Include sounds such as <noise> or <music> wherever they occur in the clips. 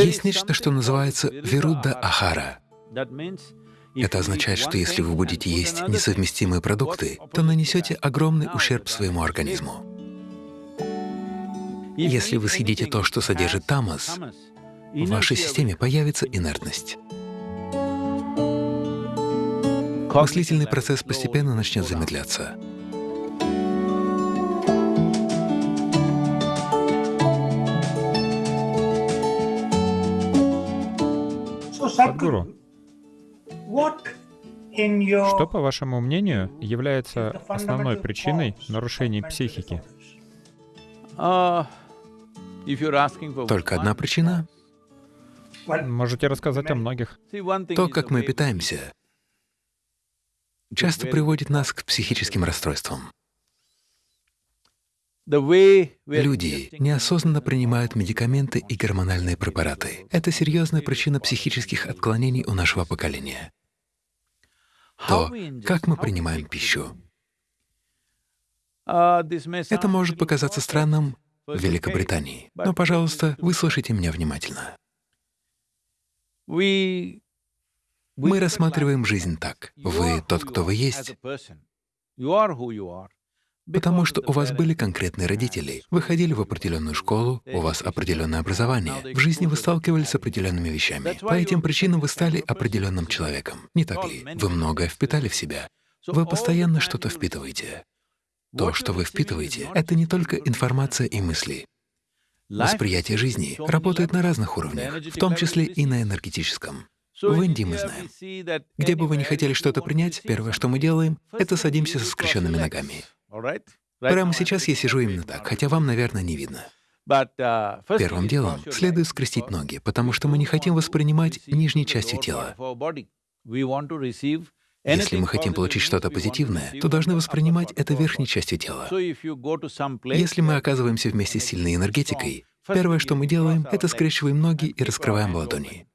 Есть нечто, что называется вирудда ахара. Это означает, что если вы будете есть несовместимые продукты, то нанесете огромный ущерб своему организму. Если вы съедите то, что содержит тамас, в вашей системе появится инертность. Мыслительный процесс постепенно начнет замедляться. Садхгуру, что, по вашему мнению, является основной причиной нарушений психики? Только одна причина Можете рассказать о многих. То, как мы питаемся, часто приводит нас к психическим расстройствам. Люди неосознанно принимают медикаменты и гормональные препараты. Это серьезная причина психических отклонений у нашего поколения. То, как мы принимаем пищу. Это может показаться странным в Великобритании, но, пожалуйста, выслушайте меня внимательно. Мы рассматриваем жизнь так. Вы тот, кто вы есть, потому что у вас были конкретные родители, вы ходили в определенную школу, у вас определенное образование, в жизни вы сталкивались с определенными вещами. По этим причинам вы стали определенным человеком. Не так ли? Вы многое впитали в себя. Вы постоянно что-то впитываете. То, что вы впитываете, — это не только информация и мысли. Восприятие жизни работает на разных уровнях, в том числе и на энергетическом. В Индии мы знаем, где бы вы ни хотели что-то принять, первое, что мы делаем, это садимся со скрещенными ногами. Прямо сейчас я сижу именно так, хотя вам, наверное, не видно. Первым делом следует скрестить ноги, потому что мы не хотим воспринимать нижней частью тела. Если мы хотим получить что-то позитивное, то должны воспринимать это верхней частью тела. Если мы оказываемся вместе с сильной энергетикой, первое, что мы делаем, это скрещиваем ноги и раскрываем ладони.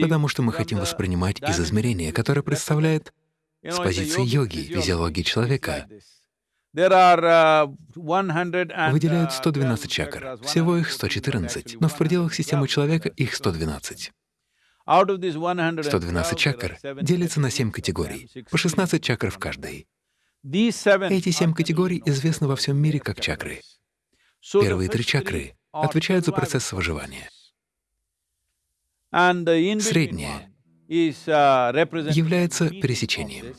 Потому что мы хотим воспринимать из измерения, которое представляет с позиции йоги, физиологии человека. Выделяют 112 чакр, всего их 114, но в пределах системы человека их 112. 112 чакр делятся на 7 категорий, по 16 чакр в каждой. Эти семь категорий известны во всем мире как чакры. Первые три чакры отвечают за процесс выживания. Средняя uh, является пересечением.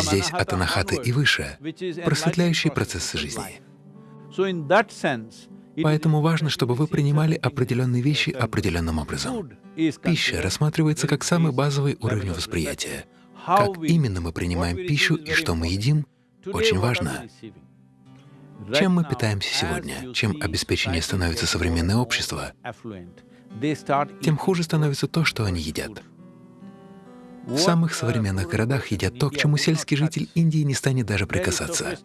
Здесь от анахаты и выше просветляющие процессы жизни. Поэтому важно, чтобы вы принимали определенные вещи определенным образом. Пища рассматривается как самый базовый уровень восприятия. Как именно мы принимаем пищу и что мы едим, очень важно. Чем мы питаемся сегодня, чем обеспечение становится современное общество, тем хуже становится то, что они едят. В самых современных городах едят то, к чему сельский житель Индии не станет даже прикасаться.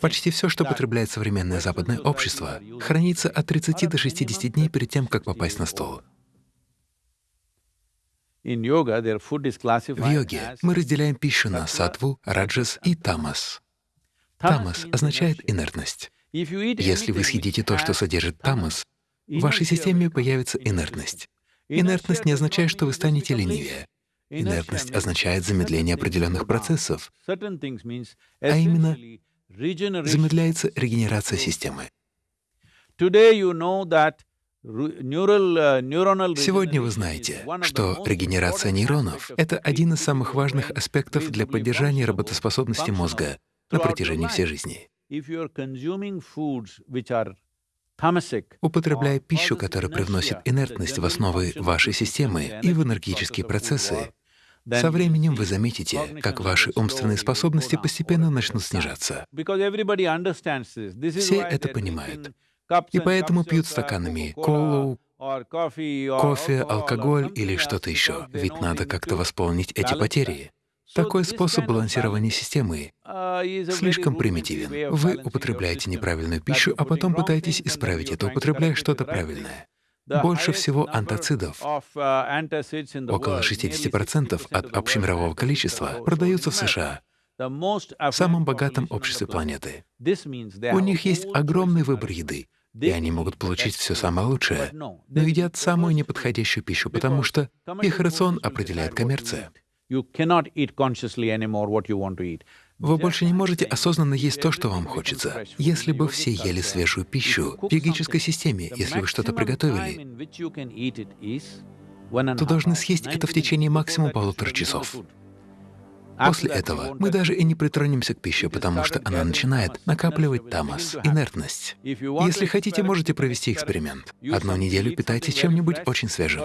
Почти все, что потребляет современное западное общество, хранится от 30 до 60 дней перед тем, как попасть на стол. В йоге мы разделяем пищу на сатву, раджас и тамас. Тамас означает инертность. Если вы съедите то, что содержит тамас, в вашей системе появится инертность. Инертность не означает, что вы станете ленивее. Инертность означает замедление определенных процессов, а именно замедляется регенерация системы. Сегодня вы знаете, что регенерация нейронов — это один из самых важных аспектов для поддержания работоспособности мозга на протяжении всей жизни. Употребляя пищу, которая привносит инертность в основы вашей системы и в энергетические процессы, со временем вы заметите, как ваши умственные способности постепенно начнут снижаться. Все это понимают, и поэтому пьют стаканами колу, кофе, алкоголь или что-то еще, ведь надо как-то восполнить эти потери. Такой способ балансирования системы слишком примитивен. Вы употребляете неправильную пищу, а потом пытаетесь исправить это, употребляя что-то правильное. Больше всего антацидов, около 60% от общемирового количества, продаются в США. в самом богатом обществе планеты. У них есть огромный выбор еды, и они могут получить все самое лучшее, но едят самую неподходящую пищу, потому что их рацион определяет коммерция. Вы больше не можете осознанно есть то, что вам хочется. Если бы все ели свежую пищу в йогической системе, если вы что-то приготовили, то должны съесть это в течение максимум полутора часов. После этого мы даже и не притронемся к пище, потому что она начинает накапливать тамас, инертность. Если хотите, можете провести эксперимент. Одну неделю питайтесь чем-нибудь очень свежим,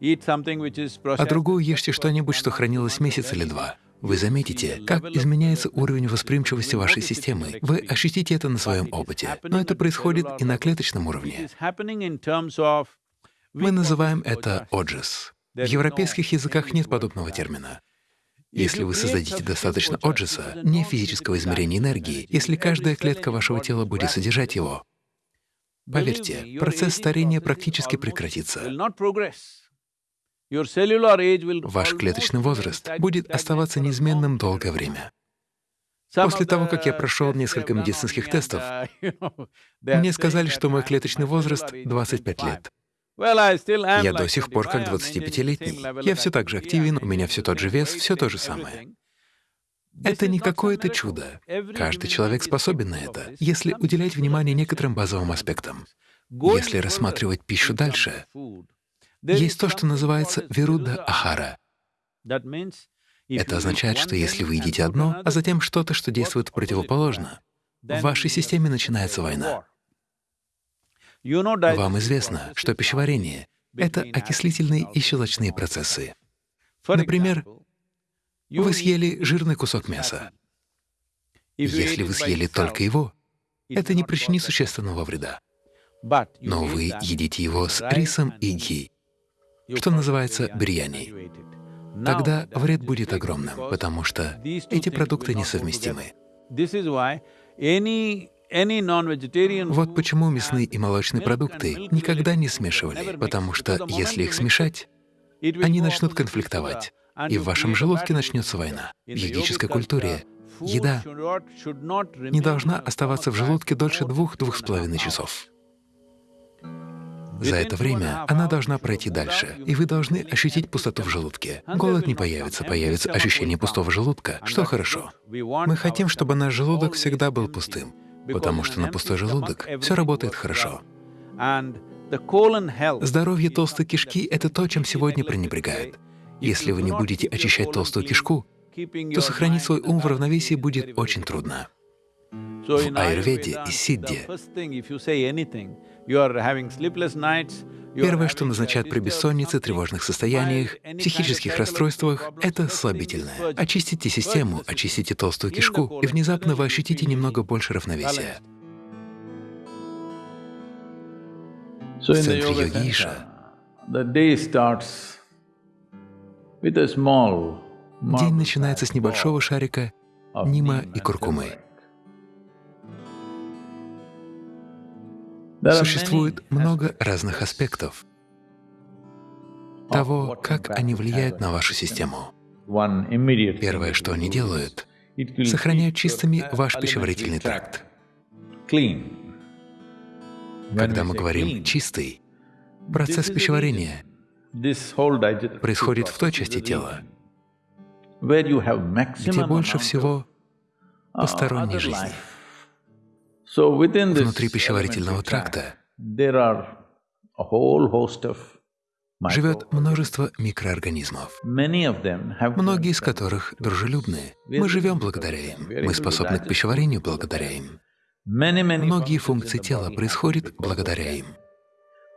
а другую ешьте что-нибудь, что хранилось месяц или два. Вы заметите, как изменяется уровень восприимчивости вашей системы. Вы ощутите это на своем опыте. Но это происходит и на клеточном уровне. Мы называем это оджис. В европейских языках нет подобного термина. Если вы создадите достаточно оджиса, не физического измерения энергии, если каждая клетка вашего тела будет содержать его, поверьте, процесс старения практически прекратится. Ваш клеточный возраст будет оставаться неизменным долгое время. После того, как я прошел несколько медицинских тестов, <laughs> мне сказали, что мой клеточный возраст — 25 лет. Я до сих пор как 25-летний. Я все так же активен, у меня все тот же вес, все то же самое. Это не какое-то чудо. Каждый человек способен на это, если уделять внимание некоторым базовым аспектам. Если рассматривать пищу дальше, есть то, что называется вируда ахара. Это означает, что если вы едите одно, а затем что-то, что действует противоположно, в вашей системе начинается война. Вам известно, что пищеварение — это окислительные и щелочные процессы. Например, вы съели жирный кусок мяса. Если вы съели только его, это не причинит существенного вреда. Но вы едите его с рисом и ги, что называется бирьяни. Тогда вред будет огромным, потому что эти продукты несовместимы. Вот почему мясные и молочные продукты никогда не смешивали, потому что если их смешать, они начнут конфликтовать, и в вашем желудке начнется война. В йогической культуре еда не должна оставаться в желудке дольше двух-двух с половиной часов. За это время она должна пройти дальше, и вы должны ощутить пустоту в желудке. Голод не появится, появится ощущение пустого желудка, что хорошо. Мы хотим, чтобы наш желудок всегда был пустым потому что на пустой желудок все работает хорошо. Здоровье толстой кишки — это то, чем сегодня пренебрегают. Если вы не будете очищать толстую кишку, то сохранить свой ум в равновесии будет очень трудно. В аюрведе и сидде. Первое, что назначают при бессоннице, тревожных состояниях, психических расстройствах — это слабительное. Очистите систему, очистите толстую кишку, и внезапно вы ощутите немного больше равновесия. В центре йоги Иша. день начинается с небольшого шарика нима и куркумы. Существует много разных аспектов того, как они влияют на вашу систему. Первое, что они делают, сохраняют чистыми ваш пищеварительный тракт. Когда мы говорим «чистый», процесс пищеварения происходит в той части тела, где больше всего посторонней жизни. Внутри пищеварительного тракта живет множество микроорганизмов, многие из которых дружелюбны. Мы живем благодаря им, мы способны к пищеварению благодаря им. Многие функции тела происходят благодаря им.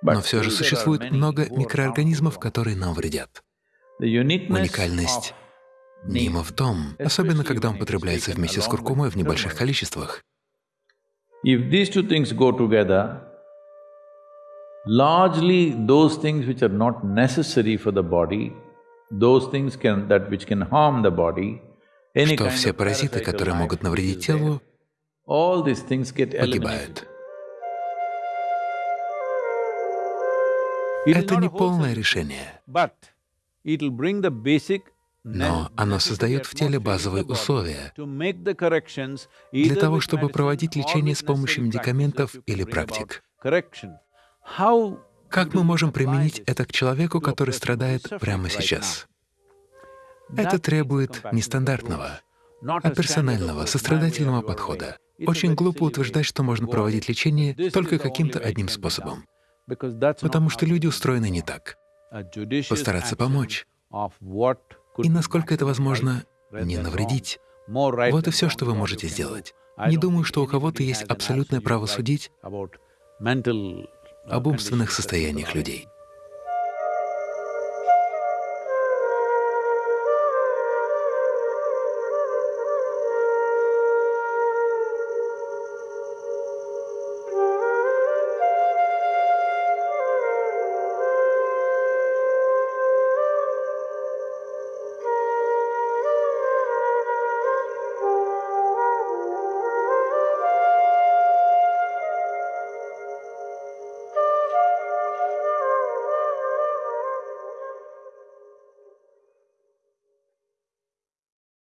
Но все же существует много микроорганизмов, которые нам вредят. Уникальность Нима в том, особенно когда он потребляется вместе с куркумой в небольших количествах, If these two things go together, largely those things which are not necessary for the body, those things can… that which can harm the body, что все паразиты, которые могут навредить телу, погибают. Это не полное решение, но оно создает в теле базовые условия для того, чтобы проводить лечение с помощью медикаментов или практик. Как мы можем применить это к человеку, который страдает прямо сейчас? Это требует нестандартного, а персонального, сострадательного подхода. Очень глупо утверждать, что можно проводить лечение только каким-то одним способом, потому что люди устроены не так. Постараться помочь, и, насколько это возможно, не навредить. Вот и все, что вы можете сделать. Не думаю, что у кого-то есть абсолютное право судить об умственных состояниях людей.